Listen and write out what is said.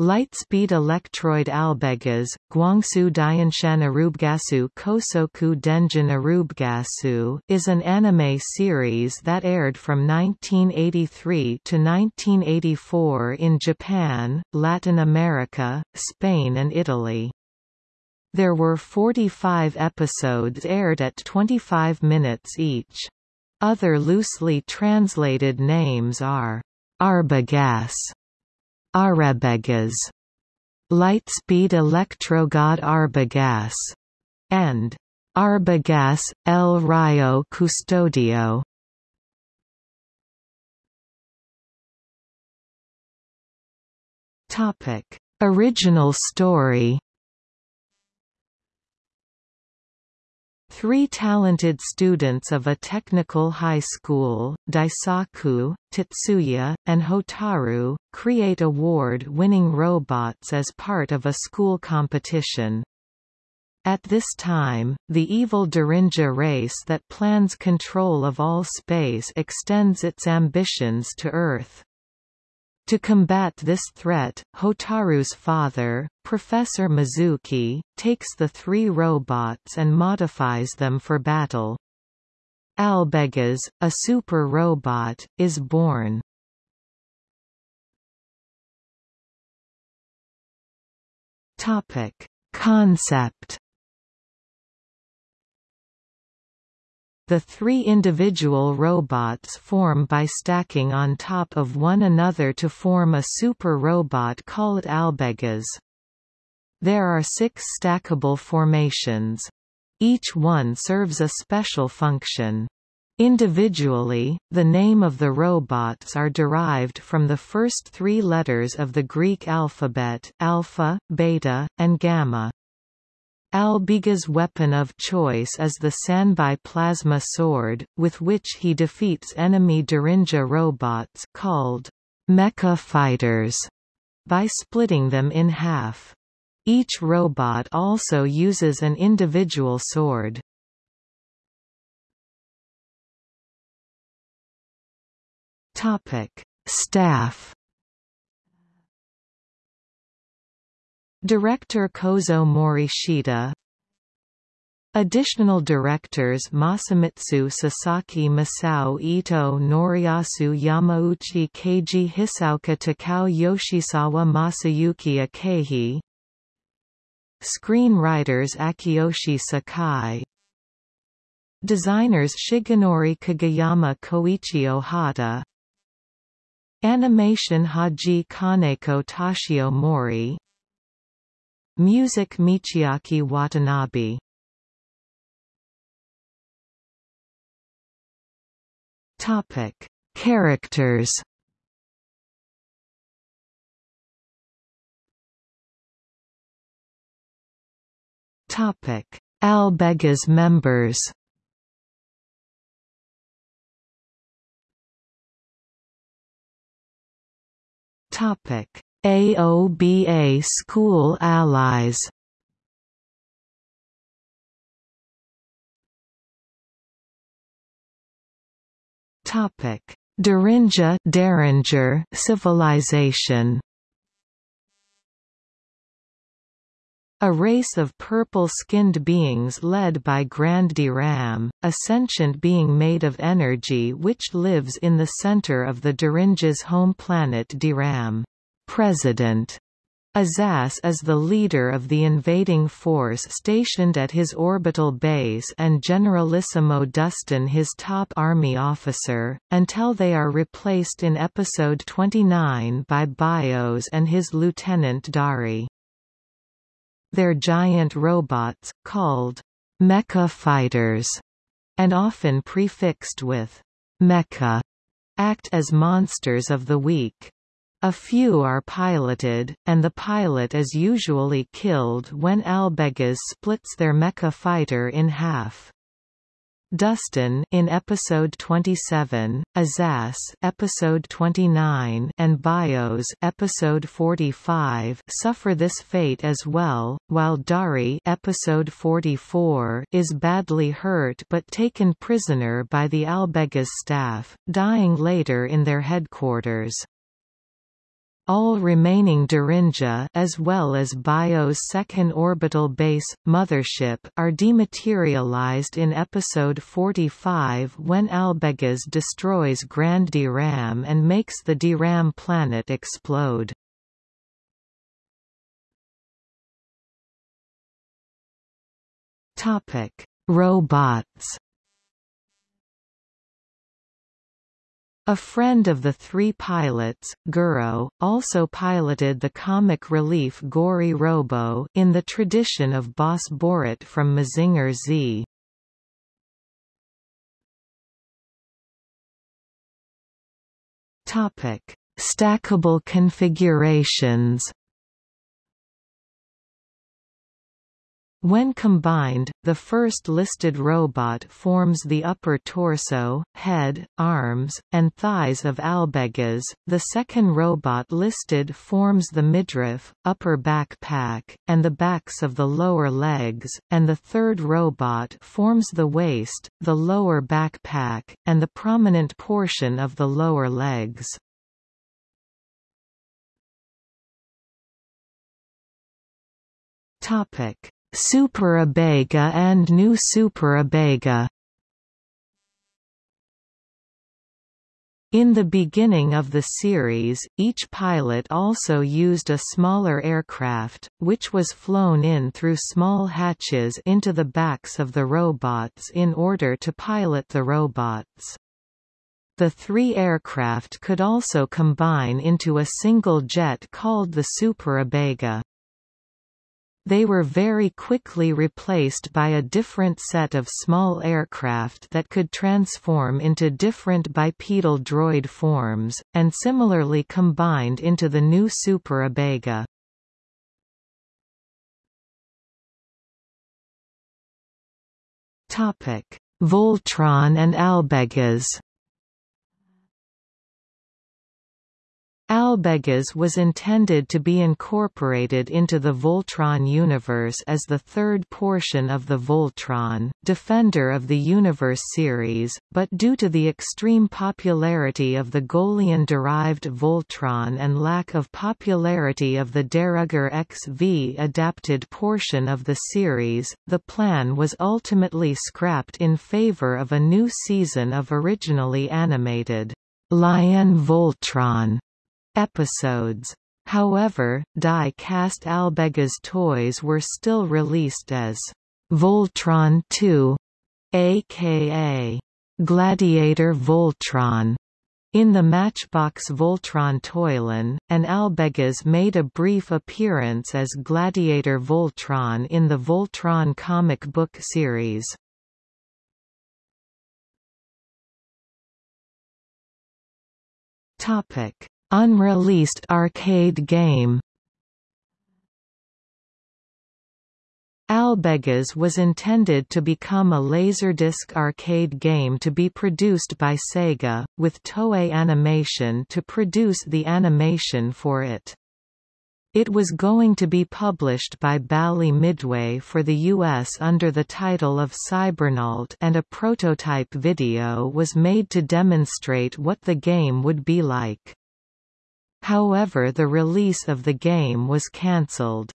Lightspeed Electroid Albegas, Guangsu Dianshan Arubgasu Kosoku Denjin Arubgasu is an anime series that aired from 1983 to 1984 in Japan, Latin America, Spain and Italy. There were 45 episodes aired at 25 minutes each. Other loosely translated names are Arbagas Arabegas, Lightspeed Electrogod Arbagas, and Arbagas, El Rayo Custodio. Topic: Original story Three talented students of a technical high school, Daisaku, Tetsuya, and Hotaru, create award-winning robots as part of a school competition. At this time, the evil Darinja race that plans control of all space extends its ambitions to Earth. To combat this threat, Hotaru's father, Professor Mizuki, takes the three robots and modifies them for battle. Albegas, a super robot, is born. Topic: Concept The three individual robots form by stacking on top of one another to form a super robot called albegas. There are six stackable formations. Each one serves a special function. Individually, the name of the robots are derived from the first three letters of the Greek alphabet alpha, beta, and gamma. Albega's weapon of choice is the Sanbai plasma sword, with which he defeats enemy Darinja robots called mecha fighters by splitting them in half. Each robot also uses an individual sword. Topic: Staff Director Kozo Morishita. Additional directors Masamitsu Sasaki Masao Ito Noriyasu Yamauchi Keiji Hisaoka Takao Yoshizawa Masayuki Akehi. Screenwriters Akiyoshi Sakai. Designers Shigenori Kageyama Koichi Ohata. Animation Haji Kaneko Tashio Mori Music Michiaki Watanabe Topic: Characters. Topic: Albega's members. Topic: AOBA School Allies Topic: Darinja Derringer civilization. A race of purple-skinned beings led by Grand Diram, a sentient being made of energy which lives in the center of the Darinja's home planet Diram. President Azaz is the leader of the invading force stationed at his orbital base and Generalissimo Dustin his top army officer, until they are replaced in Episode 29 by Bios and his lieutenant Dari. They're giant robots, called mecha fighters, and often prefixed with mecha, act as monsters of the week. A few are piloted, and the pilot is usually killed when Albegas splits their mecha fighter in half. Dustin in episode 27, Azaz episode 29 and Bios episode 45 suffer this fate as well, while Dari episode 44 is badly hurt but taken prisoner by the Albegas staff, dying later in their headquarters. All remaining Darinja as well as Bio's second orbital base, Mothership are dematerialized in Episode 45 when Albegas destroys Grand Ram and makes the Ram planet explode. Robots A friend of the three pilots, Guro, also piloted the comic relief Gory Robo in the tradition of Boss Borot from Mazinger Z. Topic: Stackable configurations When combined, the first listed robot forms the upper torso, head, arms, and thighs of Albegas, the second robot listed forms the midriff, upper backpack, and the backs of the lower legs, and the third robot forms the waist, the lower backpack, and the prominent portion of the lower legs. Topic Superabega and New Superabega In the beginning of the series, each pilot also used a smaller aircraft, which was flown in through small hatches into the backs of the robots in order to pilot the robots. The three aircraft could also combine into a single jet called the Superabega. They were very quickly replaced by a different set of small aircraft that could transform into different bipedal droid forms, and similarly combined into the new Super Superabega. Voltron and Albegas Albegas was intended to be incorporated into the Voltron universe as the third portion of the Voltron, Defender of the Universe series, but due to the extreme popularity of the GoLion-derived Voltron and lack of popularity of the Dairugger XV adapted portion of the series, the plan was ultimately scrapped in favor of a new season of originally animated Lion Voltron episodes. However, die-cast Albegas toys were still released as Voltron 2, aka Gladiator Voltron, in the Matchbox Voltron Toyline, and Albegas made a brief appearance as Gladiator Voltron in the Voltron comic book series. Topic: Unreleased arcade game Albegas was intended to become a Laserdisc arcade game to be produced by Sega, with Toei Animation to produce the animation for it. It was going to be published by Bally Midway for the US under the title of Cybernaut and a prototype video was made to demonstrate what the game would be like. However the release of the game was cancelled.